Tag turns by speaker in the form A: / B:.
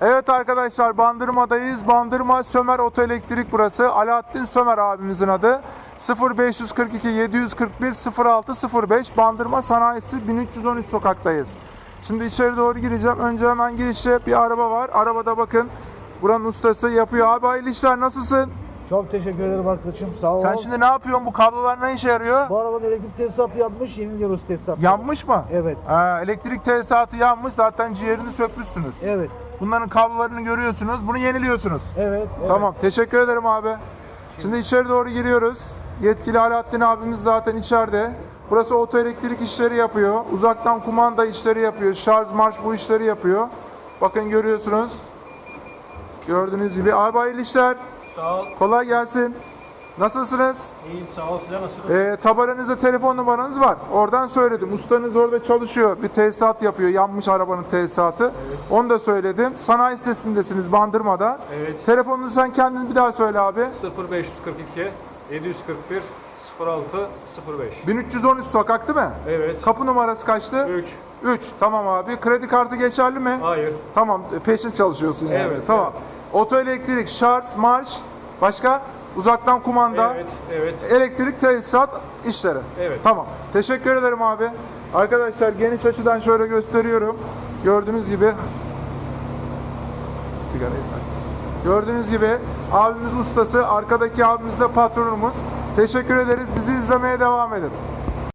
A: Evet arkadaşlar Bandırma'dayız. Bandırma Sömer Otoelektrik burası. Alaaddin Sömer abimizin adı. 0542 741 0605 Bandırma Sanayisi 1313 sokaktayız. Şimdi içeri doğru gireceğim. Önce hemen girişte bir araba var. Arabada bakın. Buranın ustası yapıyor. Abi hayırlı işler nasılsın?
B: Çok teşekkür ederim arkadaşım. Sağ ol.
A: Sen şimdi ne yapıyorsun? Bu kablolar ne işe yarıyor?
B: Bu arabanın elektrik tesisatı yapmış, yeniliyoruz tesisatı.
A: Yanmış mı?
B: Evet.
A: Ha, elektrik tesisatı yanmış. Zaten ciğerini sökmüşsünüz.
B: Evet.
A: Bunların kablolarını görüyorsunuz. Bunu yeniliyorsunuz.
B: Evet. evet.
A: Tamam. Teşekkür ederim abi. Şimdi içeri doğru giriyoruz. Yetkili Alaaddin abimiz zaten içeride. Burası otoelektrik işleri yapıyor. Uzaktan kumanda işleri yapıyor. Şarj marş bu işleri yapıyor. Bakın görüyorsunuz. Gördüğünüz gibi. Abi hayırlı işler.
C: Sağ ol.
A: Kolay gelsin. Nasılsınız?
C: İyiyim sağ ol. Size nasılsınız?
A: Ee, tabelanızda telefon numaranız var. Oradan söyledim. Ustanız orada çalışıyor. Bir tesisat yapıyor. Yanmış arabanın tesisatı. Onu da söyledim. Sanayi sitesindesiniz Bandırma'da.
C: Evet.
A: Telefonunu sen kendin bir daha söyle abi.
C: 0542 741 06 05.
A: 1313 sokak değil mi?
C: Evet.
A: Kapı numarası kaçtı?
C: 3.
A: 3. Tamam abi. Kredi kartı geçerli mi?
C: Hayır.
A: Tamam. Peşin çalışıyorsun yani.
C: Evet,
A: Tamam. Oto elektrik, şarj, marş, başka uzaktan kumanda.
C: Evet. Evet.
A: Elektrik tesisat işleri.
C: Evet.
A: Tamam. Teşekkür ederim abi. Arkadaşlar geniş açıdan şöyle gösteriyorum. Gördüğünüz gibi sigarayı. Gördüğünüz gibi abimiz ustası, arkadaki abimiz de patronumuz. Teşekkür ederiz. Bizi izlemeye devam edin.